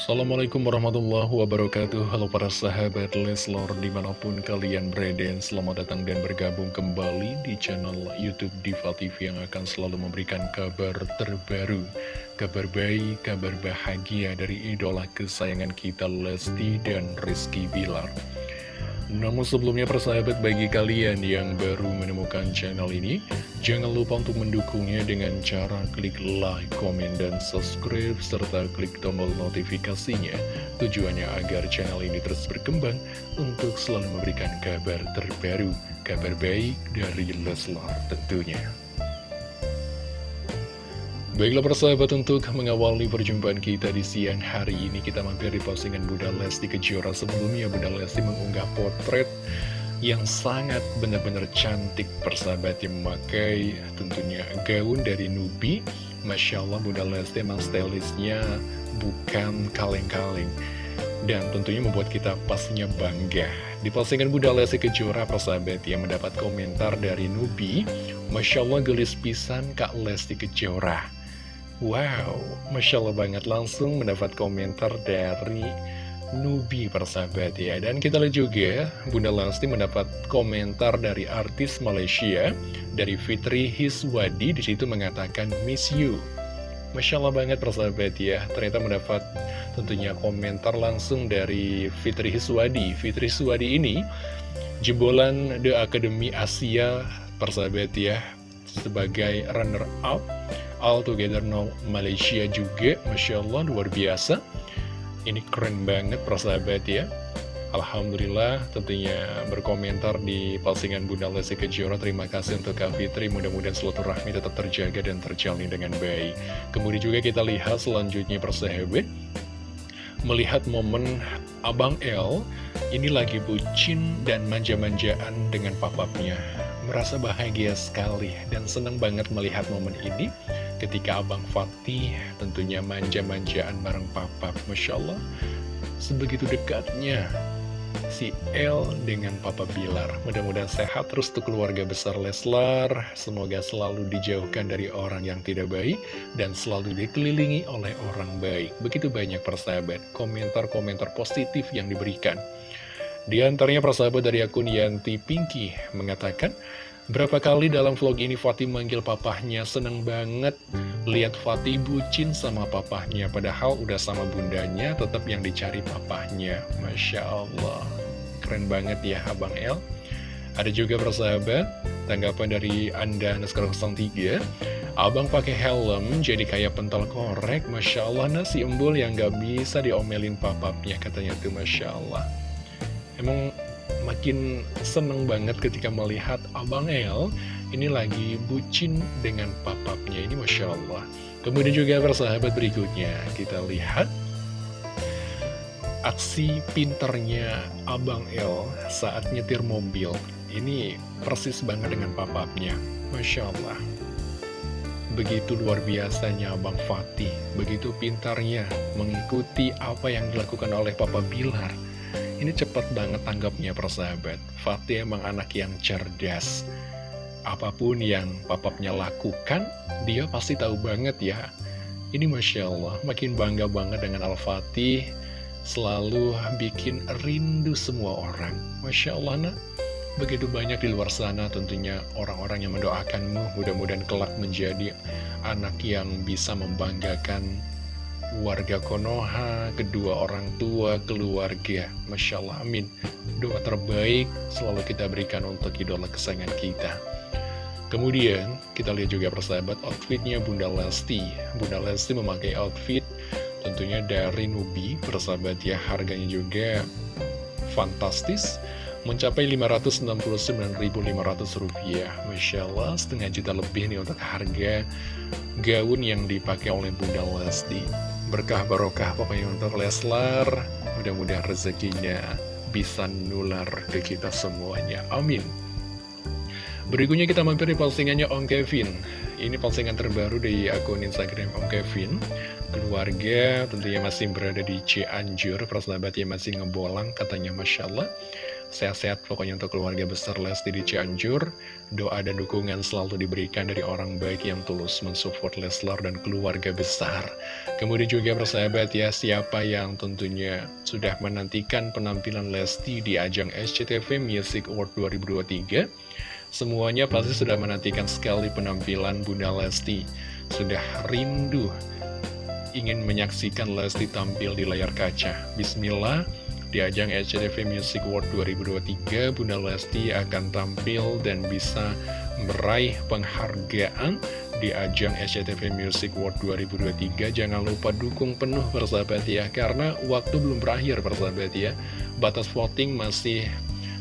Assalamualaikum warahmatullahi wabarakatuh. Halo para sahabat Leslor di mana pun kalian berada Selamat datang dan bergabung kembali di channel Youtube Diva TV Yang akan selalu memberikan kabar terbaru. Kabar baik, kabar bahagia dari idola kesayangan kita Lesti dan Rizky Bilar namun sebelumnya persahabat bagi kalian yang baru menemukan channel ini Jangan lupa untuk mendukungnya dengan cara klik like, komen, dan subscribe Serta klik tombol notifikasinya. Tujuannya agar channel ini terus berkembang Untuk selalu memberikan kabar terbaru Kabar baik dari Leslar tentunya Baiklah persahabat untuk mengawali perjumpaan kita di siang hari ini Kita mampir di postingan Bunda Lesti Kejora. Sebelumnya Bunda Lesti mengunggah potret yang sangat benar-benar cantik persahabat yang memakai tentunya gaun dari Nubi. Masya Allah Bunda Lesti emang stylisnya bukan kaleng-kaleng. Dan tentunya membuat kita pastinya bangga. Di postingan Bunda Lesti Kejora persahabat yang mendapat komentar dari Nubi Masya Allah gelis pisan Kak Lesti Kejora Wow, Masya Allah banget. Langsung mendapat komentar dari Nubi persahabat ya. Dan kita lihat juga Bunda Lesti mendapat komentar dari artis Malaysia Dari Fitri Hiswadi. Di situ mengatakan miss you. Masya Allah banget persahabat ya. Ternyata mendapat tentunya komentar langsung dari Fitri Hiswadi. Fitri Hiswadi ini jebolan The Academy Asia persahabat ya Sebagai runner up All Together Now Malaysia juga. Masya Allah luar biasa. Ini keren banget persahabat ya. Alhamdulillah tentunya berkomentar di postingan Bunda Lesti Kejora. Terima kasih untuk Kak Fitri. Mudah-mudahan rahmi tetap terjaga dan terjalin dengan baik. Kemudian juga kita lihat selanjutnya persahabat. Melihat momen Abang L Ini lagi bucin dan manja-manjaan dengan papapnya. Merasa bahagia sekali dan senang banget melihat momen ini ketika Abang Fatih tentunya manja-manjaan bareng papa. Masya Allah sebegitu dekatnya si El dengan Papa Bilar. Mudah-mudahan sehat terus untuk keluarga besar Leslar. Semoga selalu dijauhkan dari orang yang tidak baik dan selalu dikelilingi oleh orang baik. Begitu banyak persahabat komentar-komentar positif yang diberikan. Di antaranya persahabat dari akun Yanti Pinky mengatakan Berapa kali dalam vlog ini Fatih manggil papahnya Seneng banget. Lihat Fatih bucin sama papahnya Padahal udah sama bundanya tetap yang dicari papahnya. Masya Allah. Keren banget ya Abang El. Ada juga persahabat Tanggapan dari Anda Naskar 03 Abang pakai helm jadi kayak pentol korek. Masya Allah nasi embul yang gak bisa diomelin papapnya Katanya tuh Masya Allah. Emang makin seneng banget ketika melihat Abang El ini lagi bucin dengan papapnya ini Masya Allah. Kemudian juga persahabat berikutnya kita lihat aksi pinternya Abang El saat nyetir mobil. Ini persis banget dengan papapnya Masya Allah. Begitu luar biasanya Abang Fatih Begitu pintarnya mengikuti apa yang dilakukan oleh Papa Bilar ini cepat banget tanggapnya persahabat. Fatih emang anak yang cerdas. Apa pun yang papapnya lakukan, dia pasti tahu banget ya. Ini Masya Allah, makin bangga banget dengan Al-Fatih. Selalu bikin rindu semua orang. Masya Allah, nak. Begitu banyak di luar sana tentunya orang-orang yang mendoakanmu mudah-mudahan kelak menjadi anak yang bisa membanggakan warga Konoha, kedua orang tua, keluarga. Masya Allah, amin. Doa terbaik selalu kita berikan untuk idola kesayangan kita. Kemudian, kita lihat juga persahabat outfitnya Bunda Lesti. Bunda Lesti memakai outfit tentunya dari Nubi, persahabat ya, harganya juga fantastis mencapai Rp569.500 Masya Allah setengah juta lebih nih untuk harga gaun yang dipakai oleh Bunda Lesti berkah barokah pokoknya untuk Leslar. Mudah-mudahan rezekinya bisa nular ke kita semuanya. Amin. Berikutnya kita mampir di postingannya Om Kevin. Ini postingan terbaru di akun Instagram Om Kevin. Keluarga tentunya masih berada di Cianjur. Persahabat yang masih ngebolang katanya Masya Allah Sehat-sehat pokoknya untuk keluarga besar Lesti di Cianjur. Doa dan dukungan selalu diberikan dari orang baik yang tulus mensupport Leslar dan keluarga besar. Kemudian juga persahabat ya, siapa yang tentunya sudah menantikan penampilan Lesti di ajang SCTV Music Award 2023. Semuanya pasti sudah menantikan sekali penampilan Bunda Lesti. Sudah rindu ingin menyaksikan Lesti tampil di layar kaca. Bismillah, di ajang SCTV Music Award 2023, Bunda Lesti akan tampil dan bisa meraih penghargaan di ajang SCTV Music Award 2023. Jangan lupa dukung penuh persahabat ya, karena waktu belum berakhir persahabat ya. Batas voting masih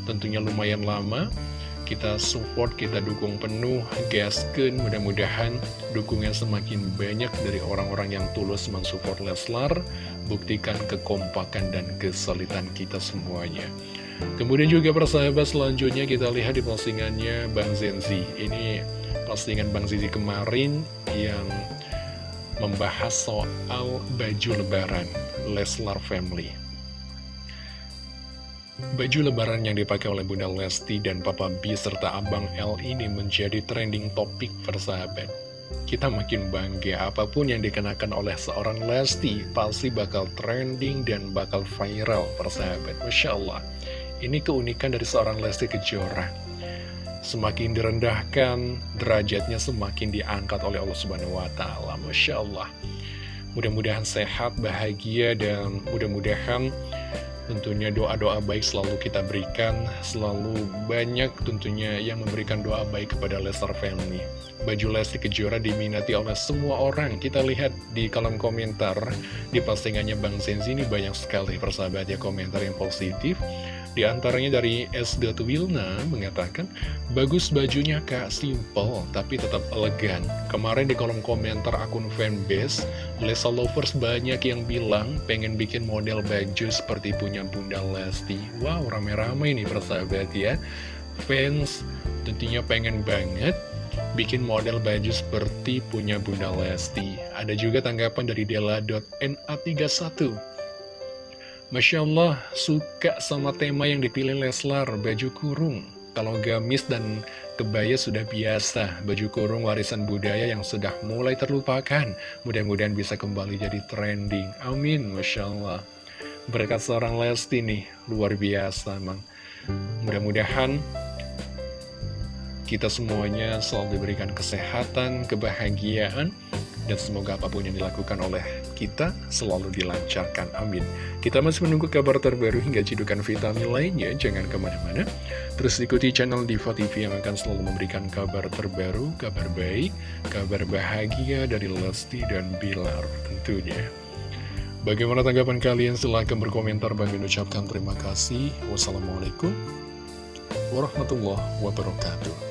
tentunya lumayan lama kita support, kita dukung penuh, gasken, mudah-mudahan dukungan semakin banyak dari orang-orang yang tulus mensupport Leslar, buktikan kekompakan dan kesulitan kita semuanya. Kemudian juga persahabat selanjutnya kita lihat di postingannya Bang Zenzi. Ini postingan Bang Zenzi kemarin yang membahas soal baju lebaran Leslar Family. Baju lebaran yang dipakai oleh Bunda Lesti dan Papa B serta Abang L ini menjadi trending topik persahabat. Kita makin bangga apa pun yang dikenakan oleh seorang Lesti pasti bakal trending dan bakal viral persahabat. Masya Allah, ini keunikan dari seorang Lesti Kejora. Semakin direndahkan, derajatnya semakin diangkat oleh Allah Subhanahu Wa Taala. Masya Allah. Mudah-mudahan sehat, bahagia, dan mudah-mudahan Tentunya doa-doa baik selalu kita berikan, selalu banyak tentunya yang memberikan doa baik kepada Lester Family. Baju Lesti Kejora diminati oleh semua orang. Kita lihat di kolom komentar, di postingannya Bang Zenzi ini banyak sekali persahabat ya komentar yang positif. Di antaranya dari S. Wilna mengatakan, Bagus bajunya kak, simple tapi tetap elegan. Kemarin di kolom komentar akun fanbase, Lesa Lovers banyak yang bilang pengen bikin model baju seperti punya Bunda Lesti. Wow, rame-rame nih persahabat ya. Fans tentunya pengen banget bikin model baju seperti punya Bunda Lesti. Ada juga tanggapan dari Dela.na31. Masya Allah, suka sama tema yang dipilih Leslar, baju kurung. Kalau gamis dan kebaya sudah biasa, baju kurung warisan budaya yang sudah mulai terlupakan. Mudah-mudahan bisa kembali jadi trending. Amin, Masya Allah. Berkat seorang Lesti nih, luar biasa emang. Mudah-mudahan kita semuanya selalu diberikan kesehatan, kebahagiaan, dan semoga apa pun yang dilakukan oleh kita selalu dilancarkan. Amin. Kita masih menunggu kabar terbaru hingga cidukan vitamin lainnya. Jangan ke mana-mana. Terus ikuti channel Diva TV yang akan selalu memberikan kabar terbaru, kabar baik, kabar bahagia dari Lesti dan Bilar tentunya. Bagaimana tanggapan kalian? Silahkan berkomentar. Bagi ucapkan terima kasih. Wassalamualaikum warahmatullahi wabarakatuh.